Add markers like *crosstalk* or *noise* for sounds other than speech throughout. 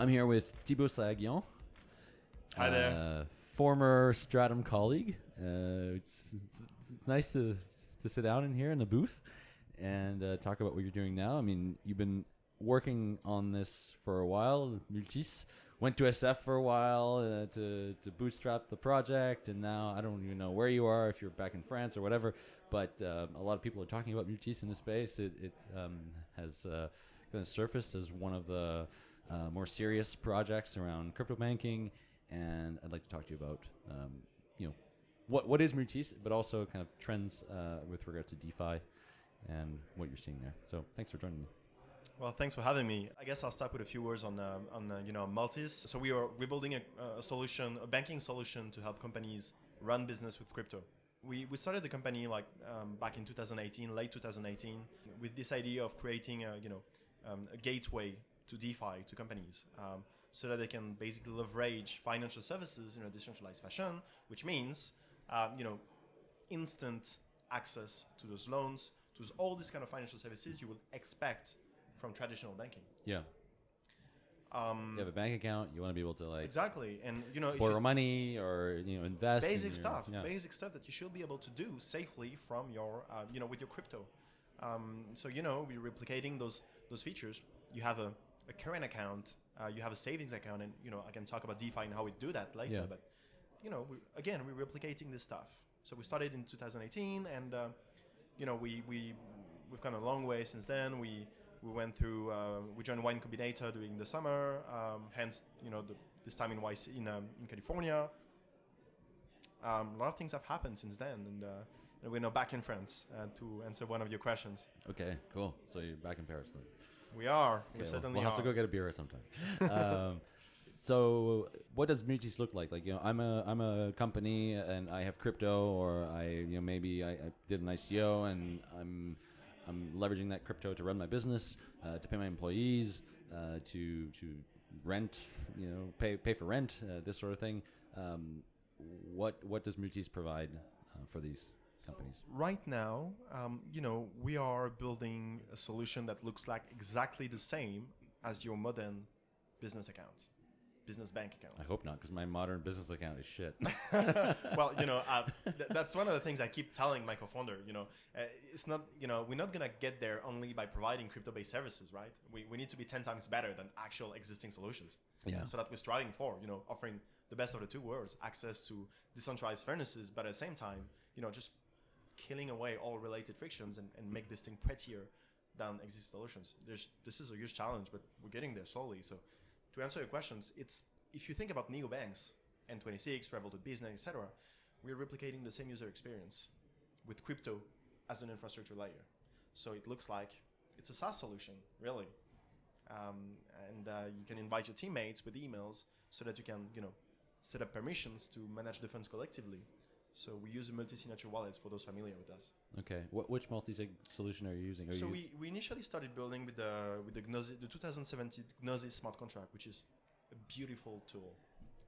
I'm here with Thibaut Sahaghian. Hi there. Uh, former Stratumn colleague. Uh, it's, it's, it's nice to to sit down in here in the booth and uh, talk about what you're doing now. I mean, you've been working on this for a while. Multis went to SF for a while uh, to to bootstrap the project, and now I don't even know where you are if you're back in France or whatever. But um, a lot of people are talking about Multis in the space. It, it um, has uh, kind of surfaced as one of the uh, more serious projects around crypto banking, and I'd like to talk to you about um, you know what what is Multis, but also kind of trends uh, with regard to DeFi and what you're seeing there. So thanks for joining me. Well, thanks for having me. I guess I'll start with a few words on um, on uh, you know Multis. So we are we're building a, a solution, a banking solution to help companies run business with crypto. We, we started the company like um, back in 2018, late 2018, with this idea of creating a you know um, a gateway to DeFi to companies, um, so that they can basically leverage financial services in a decentralized fashion, which means uh, you know instant access to those loans, to all these kind of financial services you would expect from traditional banking. Yeah. Um, You have a bank account. You want to be able to like exactly, and you know, borrow money or you know invest. in basic your- stuff, Yeah. basic stuff that you should be able to do safely from your, uh, you know, with your crypto. Um, so you know, we're replicating those those features. You have a, a current account, uh, you have a savings account, and you know, I can talk about DeFi and how we do that later. Yeah. But you know, we, again, we're replicating this stuff. So we started in 2018, and uh, you know, we we we've come a long way since then. We we went through uh, we joined Y Combinator during the summer. Um, hence, you know, the, this time in YC in um, in California. Um, a lot of things have happened since then, and, uh, and we're now back in France uh, to answer one of your questions. Okay, cool. So you're back in Paris then. We are. Okay, we well, certainly we'll have to go get a beer sometime. *laughs* um, so what does Multis look like? Like you know, I'm a I'm a company and I have crypto, or I you know maybe I, I did an ICO and I'm I'm leveraging that crypto to run my business, uh, to pay my employees, uh, to to rent, you know, pay pay for rent, uh, this sort of thing. Um, what what does Multis provide uh, for these companies? Right now, um, you know, we are building a solution that looks like exactly the same as your modern business account, business bank account. I hope not, because my modern business account is shit. *laughs* well, you know, uh, th- that's one of the things I keep telling my co-founder. You know, uh, it's not, you know, we're not gonna get there only by providing crypto-based services, right? We, we need to be ten times better than actual existing solutions. Yeah. So that we're striving for, you know, offering the best of the two worlds, access to decentralized furnaces, but at the same time, you know, just killing away all related frictions and, and make this thing prettier than existing solutions. There's this is a huge challenge, but we're getting there slowly. So to answer your questions, it's if you think about neobanks, N26, Revolut Business, etc., we're replicating the same user experience with crypto as an infrastructure layer. So it looks like it's a SaaS solution, really. Um, and uh, you can invite your teammates with emails so that you can, you know, set up permissions to manage the funds collectively. So we use multi-signature wallets for those familiar with us. Okay. What, which multi-sig solution are you using? Are So you, we, we initially started building with the with the Gnosis, the 2017 Gnosis smart contract, which is a beautiful tool.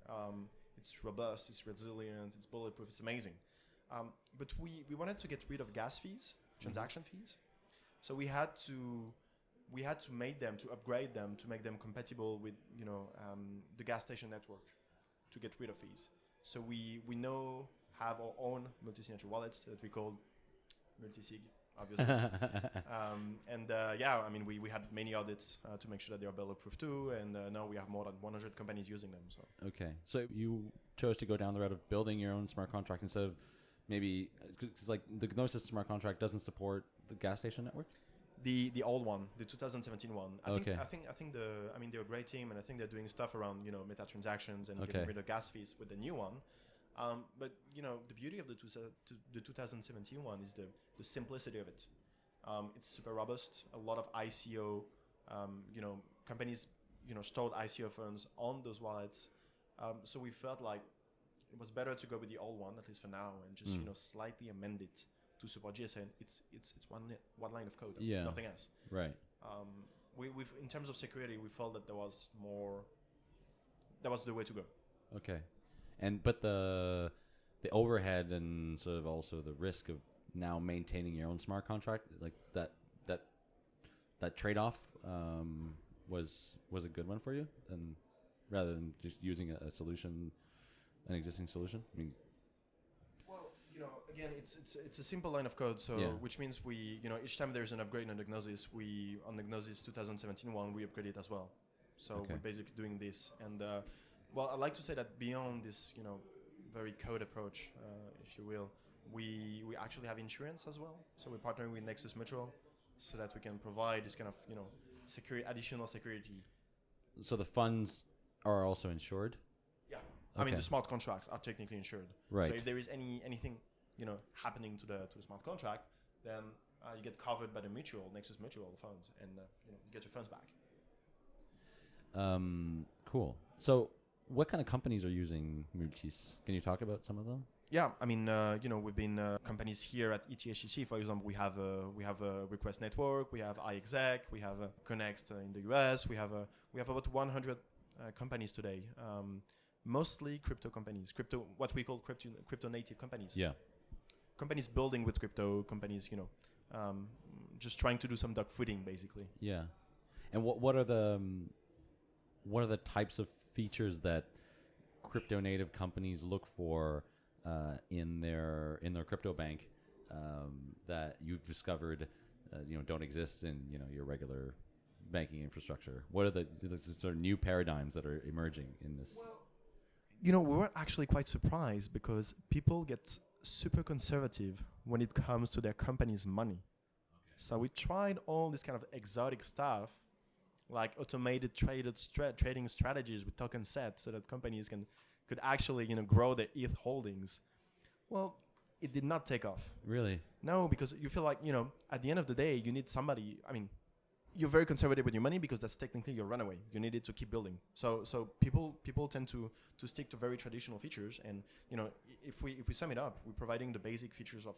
Um, it's robust, it's resilient, it's bulletproof, it's amazing. Um, but we, we wanted to get rid of gas fees, transaction fees. So we had to we had to make them to upgrade them to make them compatible with you know um, the gas station network to get rid of fees. So we we now have our own multi-signature wallets that we call multi-sig, obviously. *laughs* um, and uh, yeah, I mean, we, we had many audits uh, to make sure that they are bulletproof too, and uh, now we have more than 100 companies using them. So Okay, so you chose to go down the route of building your own smart contract instead of maybe because like the Gnosis smart contract doesn't support the gas station network. the the old one, the 2017 one, I Okay. think I think I think the I mean they're a great team, and I think they're doing stuff around you know meta transactions and Okay. getting rid of gas fees with the new one. Um, but you know the beauty of the two, the 2017 one is the the simplicity of it. Um, it's super robust. A lot of ICO, um, you know, companies, you know, stored ICO funds on those wallets. Um, so we felt like it was better to go with the old one, at least for now, and just Mm. you know slightly amend it to support GSN. It's it's it's one one line of code, Yeah. nothing else. Right. Um, we we in terms of security, we felt that there was more. That was the way to go. Okay. And but the the overhead and sort of also the risk of now maintaining your own smart contract, like that that that trade off, um, was was a good one for you, and rather than just using a, a solution, an existing solution. I mean, Well, you know, again, it's it's it's a simple line of code. So Yeah. which means we, you know, each time there's an upgrade on the Gnosis, we on the Gnosis 2017 one, we upgrade it as well. So Okay. we're basically doing this. And uh, well, I'd like to say that beyond this, you know, very code approach, uh, if you will, we we actually have insurance as well. So we're partnering with Nexus Mutual, so that we can provide this kind of, you know, security, additional security. so the funds are also insured, Yeah. I mean, the smart contracts are technically insured. right? So if there is any anything you know happening to the to the smart contract, then uh, you get covered by the mutual Nexus Mutual funds, and uh, you know you get your funds back. um, cool. So, what kind of companies are using Multis? Can you talk about some of them? Yeah, I mean, uh, you know, we've been uh, companies here at ETHCC, for example. We have a we have a Request Network, we have iExec, we have a Connext uh, in the US. We have a we have about 100 uh, companies today, um, mostly crypto companies, crypto what we call crypto crypto native companies. Yeah. Companies building with crypto, companies, you know, um, just trying to do some dogfooding basically. Yeah. And what what are the um, what are the types of features that crypto native companies look for uh, in their in their crypto bank um, that you've discovered uh, you know don't exist in you know your regular banking infrastructure? What are the, the sort of new paradigms that are emerging in this? you know, we were actually quite surprised because people get super conservative when it comes to their company's money. So we tried all this kind of exotic stuff, like automated traded stra- trading strategies with token sets, so that companies can could actually you know grow their ETH holdings. Well, it did not take off. really? No, because you feel like you know at the end of the day you need somebody. I mean, you're very conservative with your money because that's technically your runaway. You need it to keep building. So so people people tend to to stick to very traditional features. And you know if we if we sum it up, we're providing the basic features of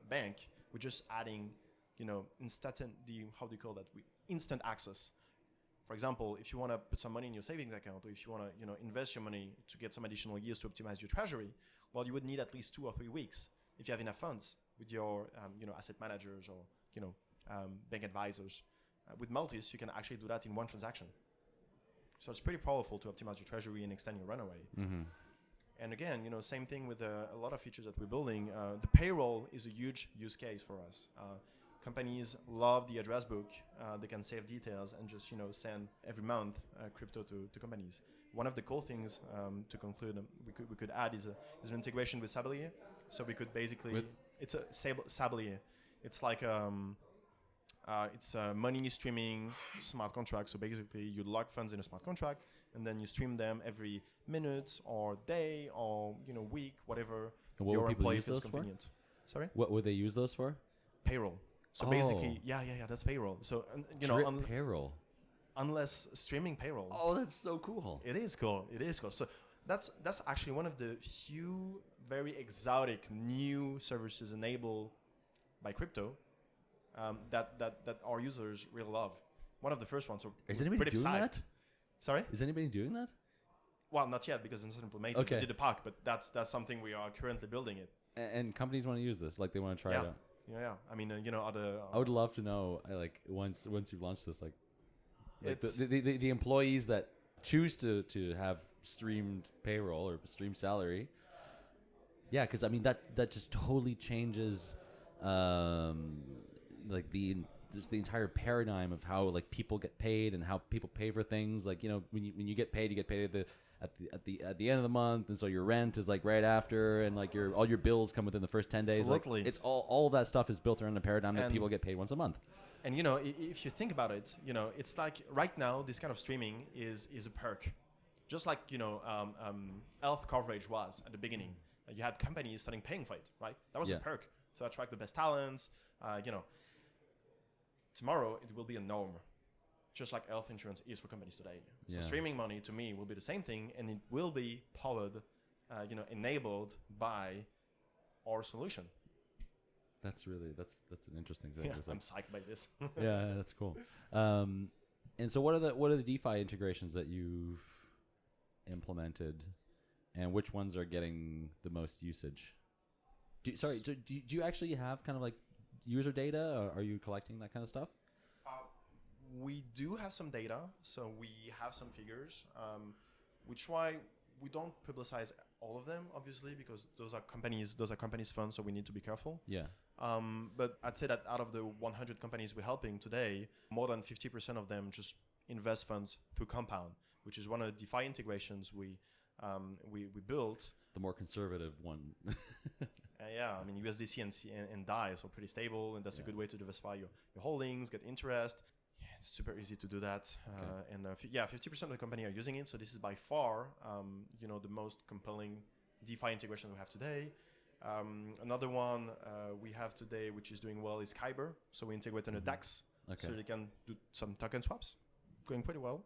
a bank. We're just adding you know instant the how do you call that? We, instant access. For example, if you want to put some money in your savings account, or if you want to you know invest your money to get some additional years to optimize your treasury, well, you would need at least two or three weeks if you have enough funds with your um, you know asset managers or you know um, bank advisors. Uh, with Multis, you can actually do that in one transaction. So it's pretty powerful to optimize your treasury and extend your runaway. Mm-hmm. And again, you know, same thing with uh, a lot of features that we're building. Uh, the payroll is a huge use case for us. Uh, companies love the address book. Uh, they can save details and just you know send every month uh, crypto to, to companies. One of the cool things um, to conclude um, we could we could add is a is an integration with Sablier. So we could basically With? it's a Sab- Sablier. It's like um, uh, it's a money streaming smart contract. So basically, you lock funds in a smart contract, and then you stream them every minute or day or you know week, whatever And what your employee feels those for? Sorry, What would they use those for? payroll. So Oh. basically, yeah, yeah, yeah, that's payroll. So you know, un- payroll. unless streaming payroll, Oh, that's so cool. it is cool. It is cool. So that's that's actually one of the few very exotic new services enabled by crypto um, that, that that our users really love. One of the first ones. So Is anybody doing that? Sorry. Is anybody doing that? Well, not yet because it's not implemented. Okay. We did the POC, but that's that's something we are currently building it. A- And companies want to use this, like they want to try Yeah. it out. Yeah, yeah. I mean, uh, you know, other. I would love to know, like once once you've launched this, like, like the, the, the the employees that choose to to have streamed payroll or streamed salary. Yeah, because I mean that that just totally changes, um, like the just the entire paradigm of how like people get paid and how people pay for things. Like you know when you when you get paid, you get paid at the at the at the at the end of the month, and so your rent is like right after, and like your all your bills come within the first ten days. Like, Absolutely. it's all all that stuff is built around the paradigm that people get paid once a month. And you know, if you think about it, you know, it's like right now this kind of streaming is is a perk, just like you know, um, um, health coverage was at the beginning. You had companies starting paying for it, right? That was Yeah. a perk to attract the best talents. Uh, you know, tomorrow it will be a norm, just like health insurance is for companies today. So Yeah. streaming money to me will be the same thing, and it will be powered, uh, you know, enabled by our solution. That's really that's that's an interesting thing. Yeah, I'm psyched by this. *laughs* yeah, that's cool. Um, and so, what are the what are the DeFi integrations that you've implemented, and which ones are getting the most usage? Do, sorry, do do you actually have kind of like user data, or are you collecting that kind of stuff? Uh, we do have some data, so we have some figures. Um, we try. We don't publicize all of them, obviously, because those are companies. Those are companies' funds, so we need to be careful. Yeah. Um, but I'd say that out of the 100 companies we're helping today, more than 50% of them just invest funds through Compound, which is one of the DeFi integrations we um, we, we built. The more conservative one. *laughs* Uh, yeah, I mean USDC and, C- and, and DAI so pretty stable, and that's Yeah. a good way to diversify your, your holdings, get interest. Yeah, it's super easy to do that, uh, and uh, f- yeah, 50% of the company are using it. So this is by far, um, you know, the most compelling DeFi integration we have today. Um, another one uh, we have today, which is doing well, is Kyber. So we integrate on a Mhm. DEX, okay. so they can do some token swaps, going pretty well.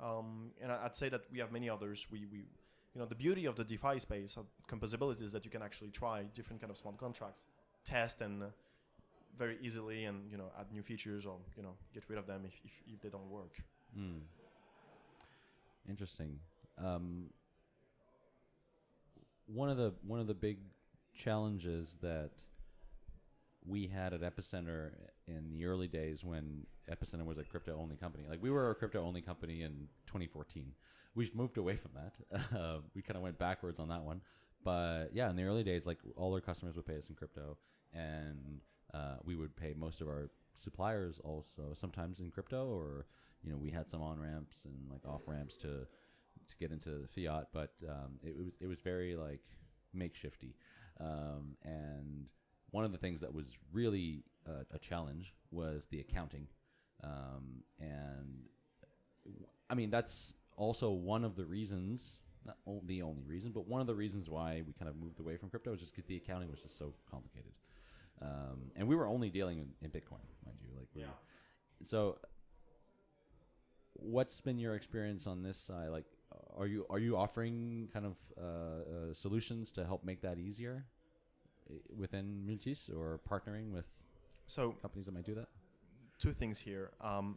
Um, and I'd say that we have many others. We, we, you know, the beauty of the DeFi space of composability is that you can actually try different kind of smart contracts, test and uh, very easily, and you know, add new features or you know, get rid of them if, if, if they don't work. Hmm. Interesting. Um, one of the one of the big challenges that we had at Epicenter in the early days when Epicenter was a crypto only company. Like we were a crypto only company in 2014. We've moved away from that. *laughs* Uh, we kind of went backwards on that one. But yeah, in the early days, like all our customers would pay us in crypto, and uh, we would pay most of our suppliers also sometimes in crypto, or you know we had some on ramps and like off ramps to to get into fiat, but um, it was it was very like makeshifty, um, and one of the things that was really uh, a challenge was the accounting, um, and I mean that's also one of the reasons, not the only reason, but one of the reasons why we kind of moved away from crypto is just because the accounting was just so complicated, um, and we were only dealing in, in Bitcoin, mind you, like we so what's been your experience on this side? Like are you are you offering kind of uh, uh, solutions to help make that easier within multis or partnering with So companies that might do that? two things here. Um,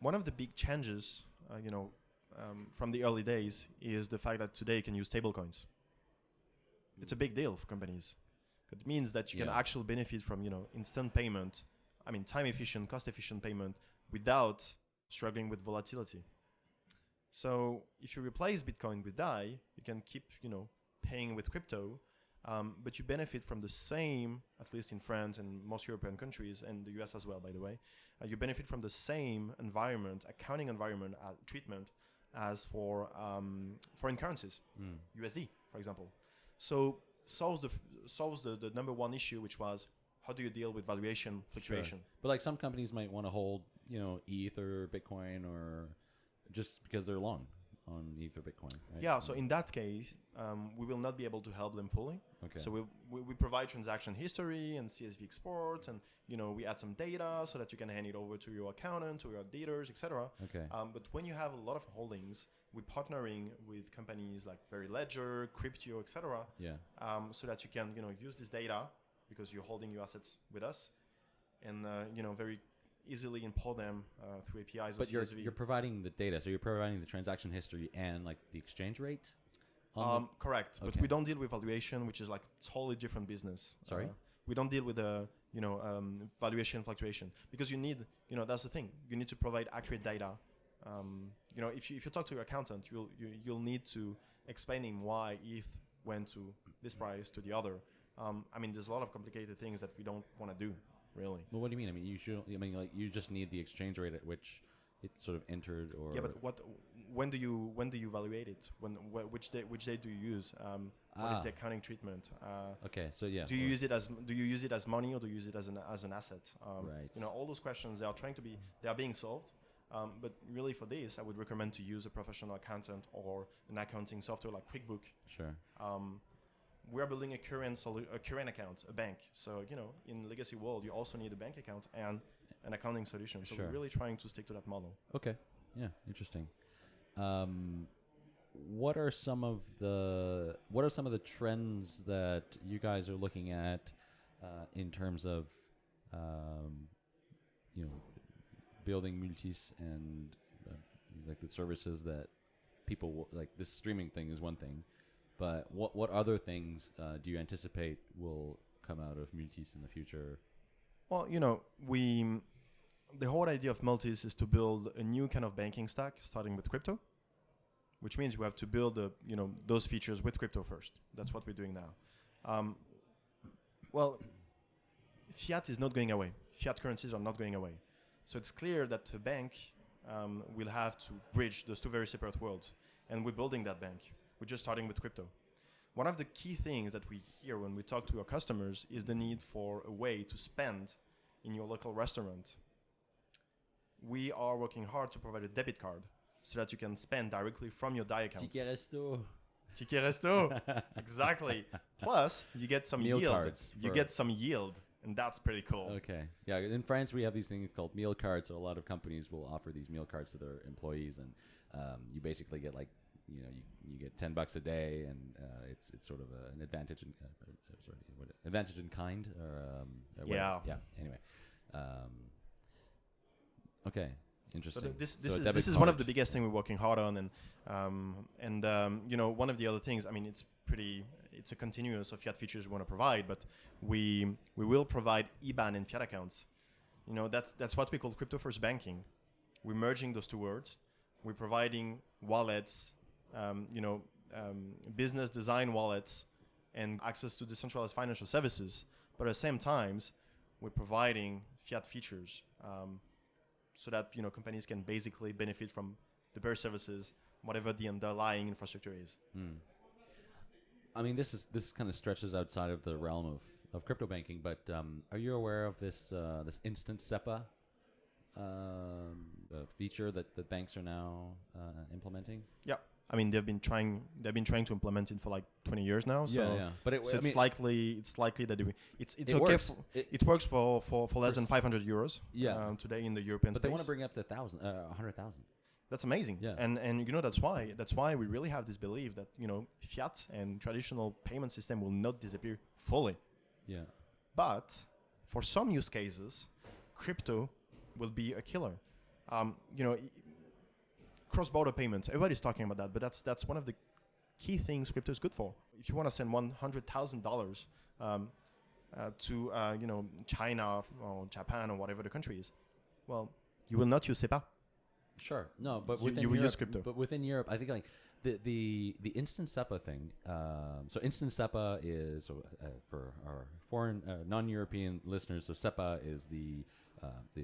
one of the big changes, uh, you know, um, from the early days is the fact that today you can use stablecoins. It's a big deal for companies. It means that you can actually benefit from, you know, instant payment. I mean, time efficient, cost efficient payment without struggling with volatility. So if you replace Bitcoin with DAI, you can keep, you know, paying with crypto, um, but you benefit from the same, at least in France and most European countries and the US as well, by the way. Uh, you benefit from the same environment, accounting environment uh, treatment as for um, foreign currencies, mm. USD, for example. So solves the solves the, the number one issue, which was how do you deal with valuation fluctuation? but like some companies might want to hold you know eth or bitcoin or just because they're long on eth or bitcoin right? Yeah. So in that case, um, we will not be able to help them fully. okay So we, we, we provide transaction history and CSV exports, and you know we add some data so that you can hand it over to your accountant, to your auditors, etc. okay Um, but when you have a lot of holdings, we're partnering with companies like Very Ledger, Cryptio, etc. yeah Um, so that you can you know use this data because you're holding your assets with us, and uh, you know very easily import them uh, through APIs but you're CSV. you're providing the data so you're providing the transaction history and like the exchange rate Um, correct, but we don't deal with valuation, which is like totally different business. Sorry? Uh, we don't deal with the you know um, valuation fluctuation because you need you know that's the thing. You need to provide accurate data. Um, you know, if you if you talk to your accountant, you'll you, you'll need to explain him why ETH went to this price to the other. Um, I mean, there's a lot of complicated things that we don't want to do, really. Well, what do you mean? I mean, you should. I mean, like you just need the exchange rate at which it sort of entered, or Yeah, but what? When do you when do you evaluate it? When wh- which day which day do you use? Um, what is Ah. the accounting treatment? Uh, okay, so yeah, do you use it as do you use it as money or do you use it as an as an asset? Um, Right. You know, all those questions they are trying to be they are being solved. Um, but really, for this, I would recommend to use a professional accountant or an accounting software like QuickBook. sure, Um, we are building a current solu- a current account, a bank. So you know, in legacy world, you also need a bank account and an accounting solution. So Sure. we're really trying to stick to that model. okay, yeah, interesting. Um, what are some of the what are some of the trends that you guys are looking at uh, in terms of um, you know building multis and uh, like the services that people like this streaming thing is one thing, but what what other things uh, do you anticipate will come out of multis in the future? Well, you know, we the whole idea of Multis is to build a new kind of banking stack, starting with crypto, which means we have to build the, you know, those features with crypto first. That's what we're doing now. Um, well, fiat is not going away. Fiat currencies are not going away. So it's clear that a bank um, will have to bridge those two very separate worlds. And we're building that bank. We're just starting with crypto. One of the key things that we hear when we talk to our customers is the need for a way to spend in your local restaurant. We are working hard to provide a debit card so that you can spend directly from your DAI account. Ticket resto. Ticket resto. *laughs* exactly. Plus, you get some Meal yield. cards You get some yield, and that's pretty cool. Okay. Yeah. In France, we have these things called meal cards. So a lot of companies will offer these meal cards to their employees, and um, you basically get like, you know, you, you get ten bucks a day, and uh, it's it's sort of a, an advantage in uh, uh, sorry, what, advantage in kind or um, or. Yeah. Yeah. Anyway. Um, okay. Interesting. th- this this a is this is one of the biggest thing we're working hard on, and um, and um, you know one of the other things. I mean, it's pretty. It's a continuous of fiat features we want to provide, but we we will provide IBAN and fiat accounts. You know that's that's what we call crypto first banking. We're merging those two words. We're providing wallets, um, you know, um, business design wallets, and access to decentralized financial services. But at the same times, we're providing fiat features. Um, so that you know companies can basically benefit from the bear services, whatever the underlying infrastructure is. Hmm. I mean, this is this kind of stretches outside of the realm of, of crypto banking, but um, are you aware of this uh, this instant SEPA um, uh, feature that, the banks are now uh, implementing? I mean, they've been trying they've been trying to implement it for like 20 years now. So, yeah, yeah. But it, so I it's mean, likely it's likely that it, it's it's it okay. works. For, It- it works for, for, for less than 500 euros. Yeah. um, today in the European but they want to bring it up to thousand, uh, hundred thousand. That's amazing. Yeah. And and you know that's why that's why we really have this belief that you know fiat and traditional payment system will not disappear fully. Yeah. But for some use cases, crypto will be a killer. Um, you know, cross-border payments. Everybody's talking about that, but that's that's one of the key things crypto is good for. If you want to send one hundred thousand dollars um, uh, to uh, you know China or Japan or whatever the country is, well, you will not use SEPA. Sure. No, but You- within you will Europe, use crypto. But within Europe, I think like the the the instant SEPA thing. Um, so instant SEPA is uh, for our foreign uh, non-European listeners. So SEPA is the uh, the,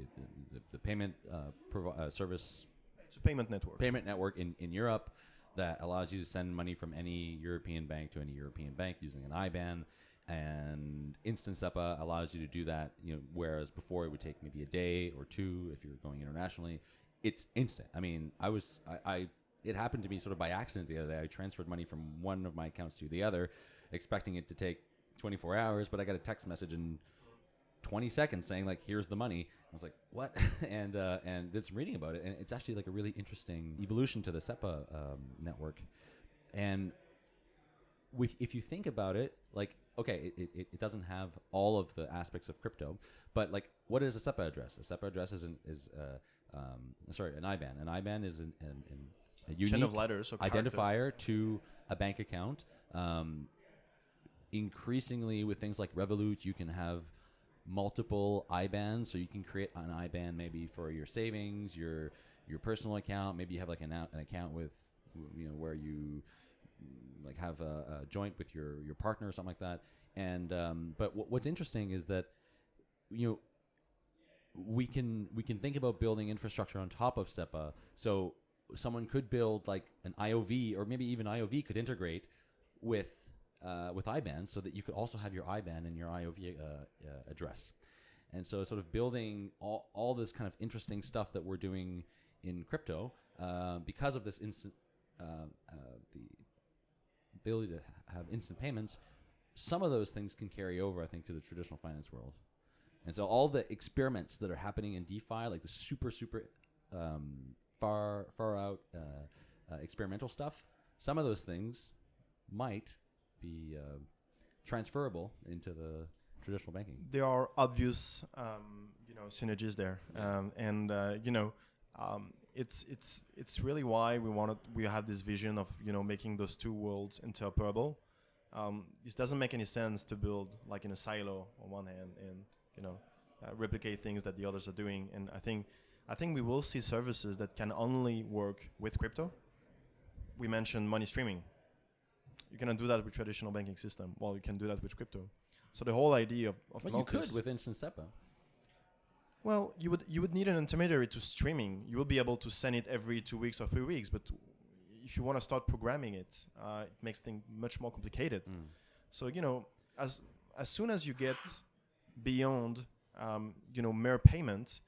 the the payment uh, provi- uh, service It's a payment network. payment network in, in Europe that allows you to send money from any European bank to any European bank using an IBAN. And Instant SEPA allows you to do that, you know, whereas before it would take maybe a day or two if you're going internationally. It's instant. I mean, I was, I, I it happened to me sort of by accident the other day. I transferred money from one of my accounts to the other, expecting it to take 24 hours, but I got a text message in 20 seconds saying like here's the money. I was like what? *laughs* And uh, and did some reading about it and it's actually like a really interesting evolution to the sepa um, network. And if you think about it like okay it, it, it doesn't have all of the aspects of crypto but like what is a sepa address? A sepa address is an, is uh, um, sorry an iban. An iban is an, an, an a unique of letters identifier to a bank account. Um, increasingly, with things like Revolut, you can have multiple IBANs, so you can create an IBAN maybe for your savings, your your personal account. Maybe you have like an, an account with you know where you like have a, a joint with your your partner or something like that. And um, but what, what's interesting is that you know we can we can think about building infrastructure on top of SEPA. So someone could build like an IOV, or maybe even IOV could integrate with uh, with IBAN, so that you could also have your IBAN and your IOV uh, uh, address. And so, sort of building all, all this kind of interesting stuff that we're doing in crypto uh, because of this instant uh, the ability to have instant payments. Some of those things can carry over, I think, to the traditional finance world. And so all the experiments that are happening in DeFi, like the super, super um, far, far out uh, uh, experimental stuff, some of those things might be uh, transferable into the traditional banking. there are obvious um, you know synergies there um, and uh, you know um, it's it's it's really why we wanted we have this vision of you know making those two worlds interoperable um, it doesn't make any sense to build like in a silo on one hand and you know uh, replicate things that the others are doing. And I think I think we will see services that can only work with crypto. We mentioned money streaming. You cannot do that with traditional banking system. Well, you can do that with crypto. So the whole idea of, of Well, you could with Instant SEPA. well, you would you would need an intermediary to streaming. You will be able to send it every two weeks or three weeks, but if you want to start programming it, uh, it makes things much more complicated. Mm. So you know, as as soon as you get beyond um, you know mere payment,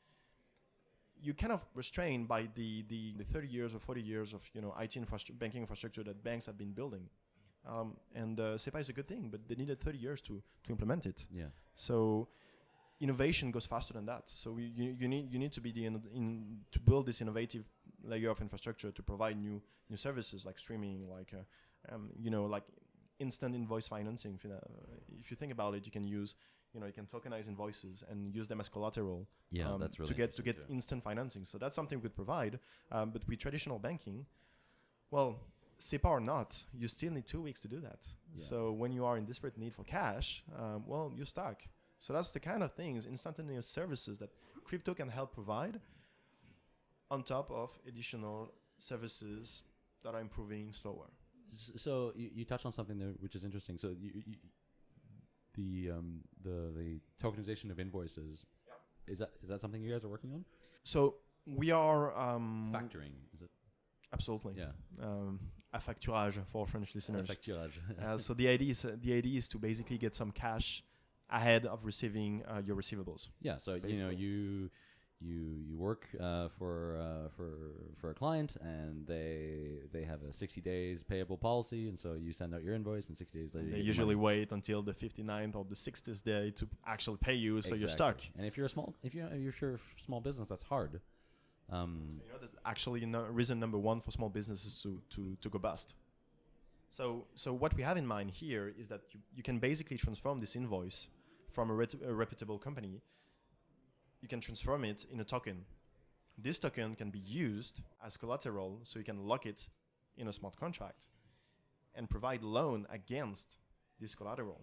you kind of restrained by the, the the 30 years or 40 years of you know IT infrastructure, banking infrastructure that banks have been building. Um, and uh, SEPA is a good thing, but they needed 30 years to to implement it. Yeah. So innovation goes faster than that. So we, you, you need you need to be the in, in to build this innovative layer of infrastructure to provide new new services like streaming, like uh, um, you know like instant invoice financing. If you, know, if you think about it, you can use you know you can tokenize invoices and use them as collateral Yeah, um, that's really to get to get too. instant financing. So that's something we could provide. Um, but with traditional banking, well, SEPA or not, you still need two weeks to do that. Yeah. So when you are in desperate need for cash, um, well, you're stuck. So that's the kind of things, instantaneous services that crypto can help provide, on top of additional services that are improving slower. So you, you touched on something there which is interesting. So you, you, the um, the the tokenization of invoices is that is that something you guys are working on? So we are um, Factoring is it? absolutely Yeah. um, a facturage for French listeners. Facturage. uh, so the idea is the idea is to basically get some cash ahead of receiving uh, your receivables. yeah. So you know you you you work uh, for uh, for for a client and they they have a 60 days payable policy and so you send out your invoice and 60 days later They usually wait until the 59th or the 60th day to actually pay you, so you're stuck. And if you're a small if you're if you're a small business that's hard. Um, You know, that's actually no, reason number one for small businesses to, to, to go bust. So, so what we have in mind here is that you, you can basically transform this invoice from a, a reputable company. You can transform it in a token. This token can be used as collateral, so you can lock it in a smart contract and provide loan against this collateral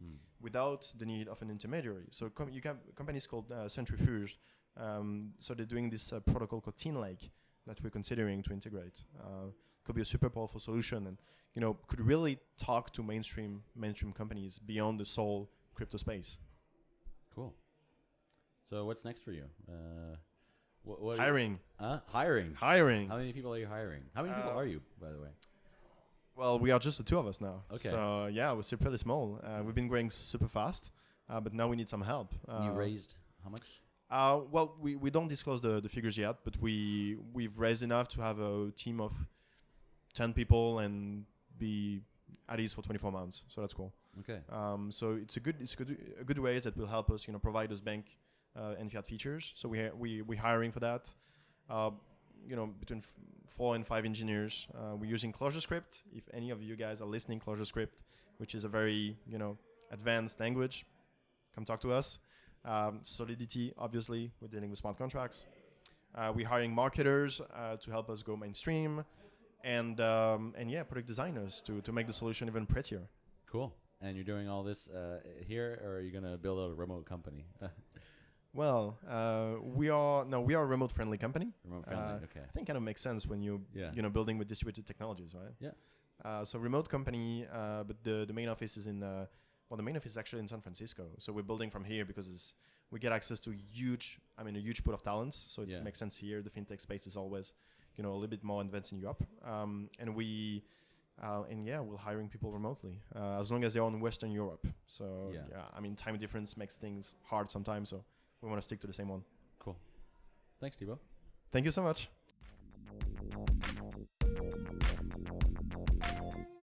mm. without the need of an intermediary. So com- you can companies called uh, Centrifuge. Um, so they're doing this uh, protocol called Tinlake that we're considering to integrate. Uh, could be a super powerful solution, and you know could really talk to mainstream mainstream companies beyond the sole crypto space. Cool. So what's next for you? Uh, what, what Hiring, Uh, hiring. hiring. How many people are you hiring? How many people Uh, are you, by the way? Well, we are just the two of us now. Okay. So yeah, we're still pretty small. Uh, we've been growing super fast, uh, but now we need some help. You raised how much? Uh, well, we, we don't disclose the, the figures yet, but we we've raised enough to have a team of ten people and be at ease for 24 months. So that's cool. Okay. Um, so it's a good it's a good a good ways that will help us you know provide those bank uh, and fiat features. So we ha- we we hiring for that. Uh, you know between f- four and five engineers. Uh, we're using ClojureScript. If any of you guys are listening, ClojureScript, which is a very you know advanced language, come talk to us. Um, Solidity, obviously, we're dealing with smart contracts. Uh, we're hiring marketers uh, to help us go mainstream, and um, and yeah, product designers to to make the solution even prettier. Cool. And you're doing all this uh, here, or are you gonna build a remote company? *laughs* Well, uh, we are no, we are a remote friendly company. remote friendly. Uh, okay. I think kind of makes sense when you Yeah. you know building with distributed technologies, right? Yeah. Uh, so remote company, uh, but the the main office is in uh, well, the main office is actually in San Francisco. So we're building from here because it's, we get access to huge, I mean, a huge pool of talents. So it Yeah. makes sense here. The fintech space is always, you know, a little bit more advanced in Europe. Um, and we, uh, and yeah, we're hiring people remotely uh, as long as they're in Western Europe. So Yeah. yeah, I mean, time difference makes things hard sometimes. So we want to stick to the same one. Cool. Thanks, Thibaut. Thank you so much.